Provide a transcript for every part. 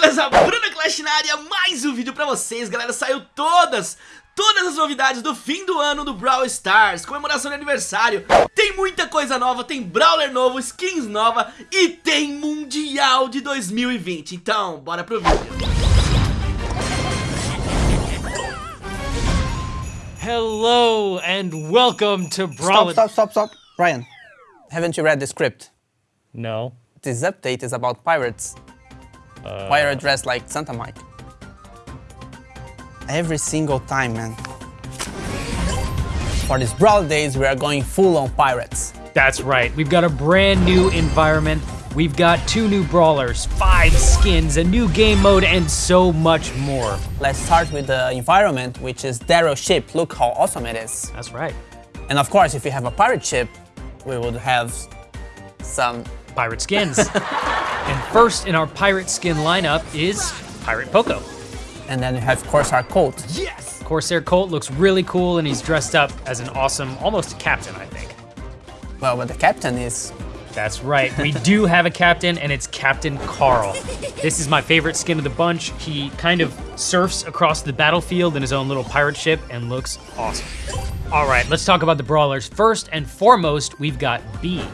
Beleza? Bruna Clash na área, mais um vídeo pra vocês, galera, saiu todas, todas as novidades do fim do ano do Brawl Stars, comemoração de aniversário, tem muita coisa nova, tem Brawler novo, skins nova e tem Mundial de 2020, então bora pro vídeo. Hello and welcome to Brawl. Stop, stop, stop, stop. Ryan, haven't you read the script? No. This update is about pirates. Uh, Why are you dressed like Santa Mike? Every single time, man. For these Brawl days, we are going full on pirates. That's right. We've got a brand new environment. We've got two new brawlers, five skins, a new game mode, and so much more. Let's start with the environment, which is Darrow's ship. Look how awesome it is. That's right. And of course, if you have a pirate ship, we would have some Pirate skins. and first in our pirate skin lineup is Pirate Poco. and then you have Corsair Colt. Yes! Corsair Colt looks really cool and he's dressed up as an awesome, almost a captain, I think. Well, but the captain is That's right. We do have a captain, and it's Captain Carl. This is my favorite skin of the bunch. He kind of surfs across the battlefield in his own little pirate ship and looks awesome. All right, let's talk about the brawlers. First and foremost, we've got Bee.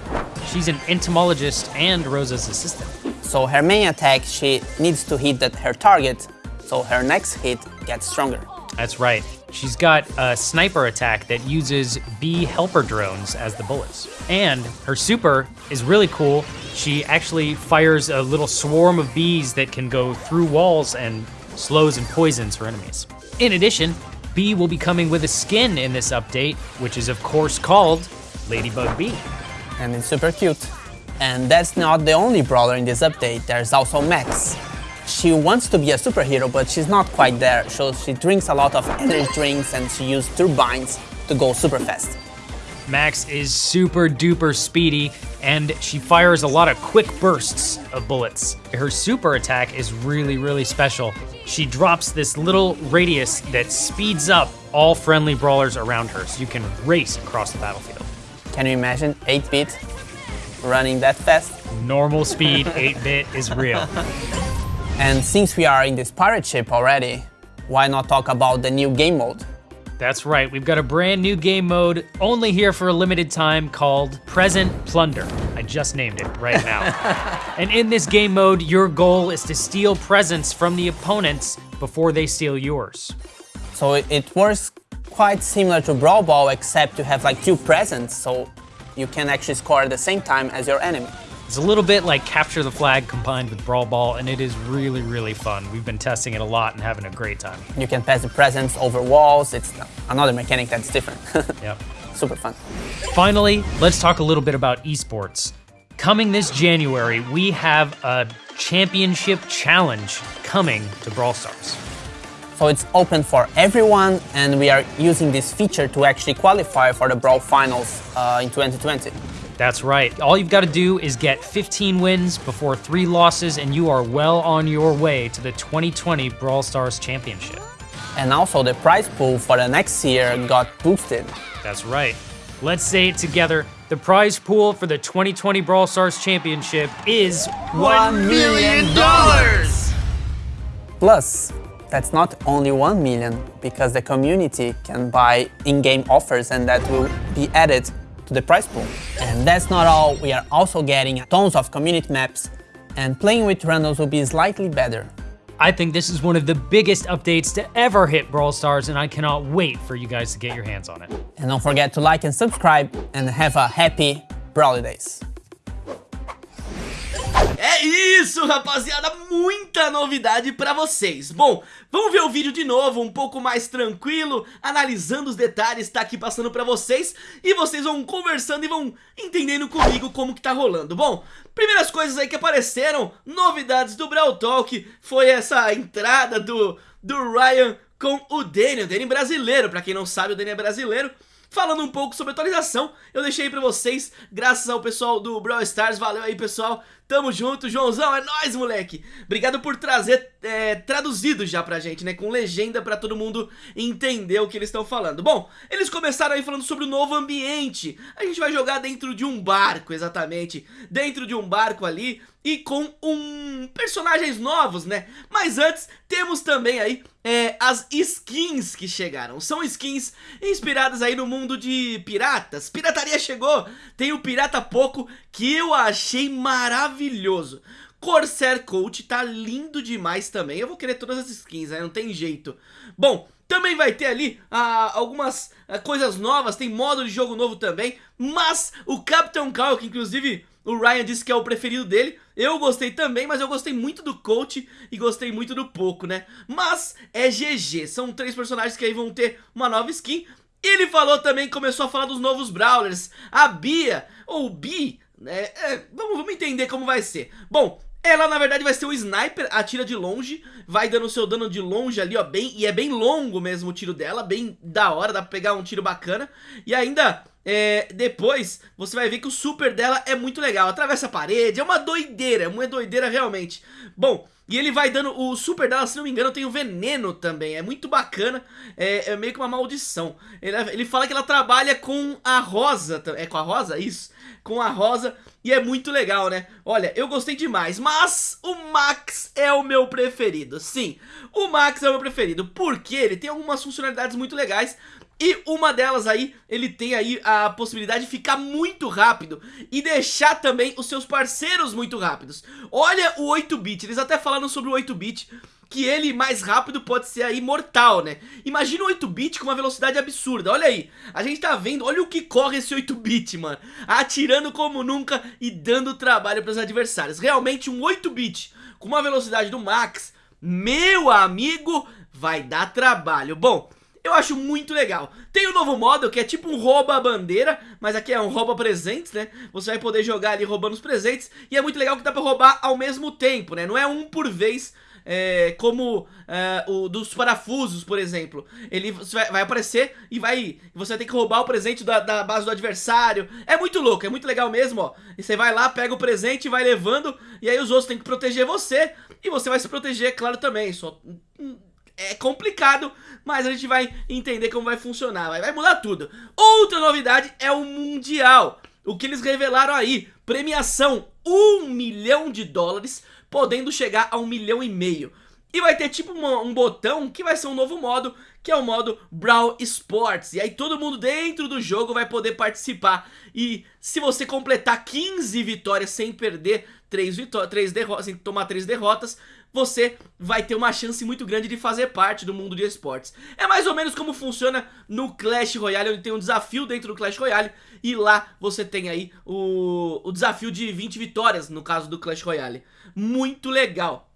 She's an entomologist and Rosa's assistant. so her main attack. She needs to hit that her target, so her next hit gets stronger. That's right. She's got a sniper attack that uses bee helper drones as the bullets. And her super is really cool. She actually fires a little swarm of bees that can go through walls and slows and poisons her enemies. In addition, Bee will be coming with a skin in this update, which is of course called Ladybug Bee. And it's super cute. And that's not the only brawler in this update, there's also Max. She wants to be a superhero, but she's not quite there, so she drinks a lot of energy drinks and she uses turbines to go super fast. Max is super duper speedy and she fires a lot of quick bursts of bullets. Her super attack is really, really special. She drops this little radius that speeds up all friendly brawlers around her so you can race across the battlefield. Can you imagine 8-bit running that fast? Normal speed 8 bit is real. And since we are in this pirate ship already, why not talk about the new game mode? That's right, we've got a brand new game mode only here for a limited time called Present Plunder. I just named it right now. and in this game mode, your goal is to steal presents from the opponents before they steal yours. So it, it works quite similar to Brawl Ball, except you have like two presents, so you can actually score at the same time as your enemy. It's a little bit like Capture the Flag combined with Brawl Ball, and it is really, really fun. We've been testing it a lot and having a great time. You can pass the presents over walls. It's another mechanic that's different. Yep. Super fun. Finally, let's talk a little bit about esports. Coming this January, we have a championship challenge coming to Brawl Stars. So it's open for everyone, and we are using this feature to actually qualify for the Brawl Finals uh, in 2020. That's right. All you've got to do is get 15 wins before three losses, and you are well on your way to the 2020 Brawl Stars Championship. And also, the prize pool for the next year got boosted. That's right. Let's say it together. The prize pool for the 2020 Brawl Stars Championship is 1 million! dollars! Plus, that's not only 1 million, because the community can buy in-game offers and that will be added to the price pool. And that's not all, we are also getting tons of community maps and playing with randoms will be slightly better. I think this is one of the biggest updates to ever hit Brawl Stars, and I cannot wait for you guys to get your hands on it. And don't forget to like and subscribe and have a happy Brawly Days. É isso, rapaziada, muita novidade pra vocês. Bom, vamos ver o vídeo de novo, um pouco mais tranquilo, analisando os detalhes, tá aqui passando pra vocês, e vocês vão conversando e vão entendendo comigo como que tá rolando. Bom, primeiras coisas aí que apareceram, novidades do Brawl Talk, foi essa entrada do, do Ryan com o Danny, o Danny brasileiro, pra quem não sabe, o Danny é brasileiro, Falando um pouco sobre atualização, eu deixei pra vocês, graças ao pessoal do Brawl Stars, valeu aí pessoal, tamo junto, Joãozão, é nóis moleque, obrigado por trazer é, traduzido já pra gente, né, com legenda pra todo mundo entender o que eles estão falando. Bom, eles começaram aí falando sobre o novo ambiente, a gente vai jogar dentro de um barco, exatamente, dentro de um barco ali, e com um personagens novos, né? Mas antes, temos também aí é, as skins que chegaram. São skins inspiradas aí no mundo de piratas. Pirataria chegou, tem o Pirata Poco, que eu achei maravilhoso. Corsair Coach tá lindo demais também. Eu vou querer todas as skins, né? Não tem jeito. Bom, também vai ter ali ah, algumas ah, coisas novas, tem modo de jogo novo também, mas o Captain Cow, que inclusive o Ryan disse que é o preferido dele, eu gostei também, mas eu gostei muito do Coach e gostei muito do Poco, né? Mas é GG, são três personagens que aí vão ter uma nova skin. Ele falou também, começou a falar dos novos Brawlers, a Bia, ou Bi, né? É, vamos, vamos entender como vai ser. Bom, ela, na verdade, vai ser o sniper, atira de longe, vai dando o seu dano de longe ali, ó, bem, e é bem longo mesmo o tiro dela, bem da hora, dá pra pegar um tiro bacana. E ainda, é, depois, você vai ver que o super dela é muito legal, atravessa a parede, é uma doideira, é uma doideira realmente. Bom, e ele vai dando, o super dela, se não me engano, tem o veneno também, é muito bacana, é, é meio que uma maldição. Ele, ele fala que ela trabalha com a rosa, é com a rosa? Isso, com a rosa e é muito legal, né? Olha, eu gostei demais, mas o Max é o meu preferido. Sim, o Max é o meu preferido, porque ele tem algumas funcionalidades muito legais, e uma delas aí, ele tem aí a possibilidade de ficar muito rápido e deixar também os seus parceiros muito rápidos. Olha o 8-bit, eles até falaram sobre o 8-bit, que ele mais rápido pode ser aí mortal, né? Imagina o 8-bit com uma velocidade absurda, olha aí. A gente tá vendo, olha o que corre esse 8-bit, mano. Atirando como nunca e dando trabalho pros adversários. Realmente um 8-bit com uma velocidade do Max, meu amigo, vai dar trabalho. Bom, eu acho muito legal. Tem o um novo modo que é tipo um rouba-bandeira, mas aqui é um rouba-presentes, né? Você vai poder jogar ali roubando os presentes e é muito legal que dá pra roubar ao mesmo tempo, né? Não é um por vez é, como é, o dos parafusos, por exemplo. Ele vai, vai, aparecer e vai você vai ter que roubar o presente da, da, base do adversário. É muito louco, é muito legal mesmo, ó. E você vai lá, pega o presente e vai levando, e aí os outros têm que proteger você, e você vai se proteger, claro, também. Só hum, é complicado, mas a gente vai entender como vai funcionar, vai, vai mudar tudo. Outra novidade é o Mundial. O que eles revelaram aí, premiação 1 milhão de dólares podendo chegar a um milhão e meio. E vai ter tipo uma, um botão que vai ser um novo modo, que é o modo Brawl Sports. E aí todo mundo dentro do jogo vai poder participar. E se você completar 15 vitórias sem perder 3, vitó 3 derrotas, sem tomar 3 derrotas, você vai ter uma chance muito grande de fazer parte do mundo de esportes. É mais ou menos como funciona no Clash Royale, onde tem um desafio dentro do Clash Royale, e lá você tem aí o, o desafio de 20 vitórias, no caso do Clash Royale. Muito legal.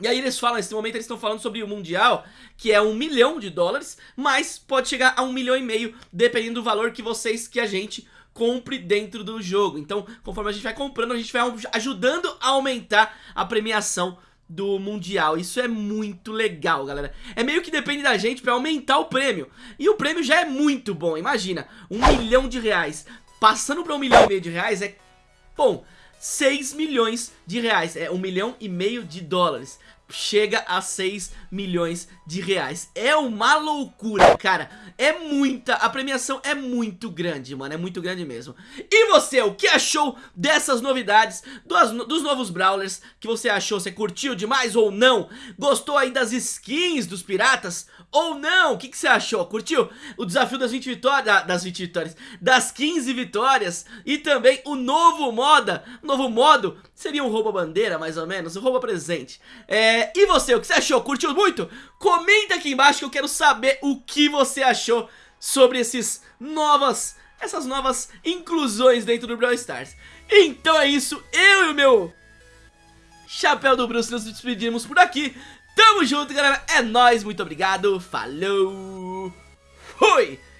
E aí eles falam, nesse momento eles estão falando sobre o Mundial, que é um milhão de dólares, mas pode chegar a um milhão e meio, dependendo do valor que vocês, que a gente compre dentro do jogo. Então, conforme a gente vai comprando, a gente vai ajudando a aumentar a premiação do Mundial. Isso é muito legal, galera. É meio que depende da gente pra aumentar o prêmio. E o prêmio já é muito bom, imagina. Um milhão de reais. Passando pra um milhão e meio de reais é... Bom, 6 milhões de reais. É um milhão e meio de dólares chega a 6 milhões de reais. É uma loucura, cara. É muita, a premiação é muito grande, mano, é muito grande mesmo. E você, o que achou dessas novidades, dos, dos novos Brawlers, que você achou? Você curtiu demais ou não? Gostou aí das skins dos piratas ou não? O que, que você achou? Curtiu o desafio das 20 vitórias, das 20 vitórias, das 15 vitórias e também o novo moda, novo modo, seria um rouba-bandeira mais ou menos, um rouba-presente. É, e você, o que você achou? Curtiu muito? Comenta aqui embaixo que eu quero saber o que você achou sobre esses novas, essas novas inclusões dentro do Brawl Stars. Então é isso, eu e o meu chapéu do Bruce nos despedimos por aqui. Tamo junto, galera. É nóis, muito obrigado. Falou. Fui.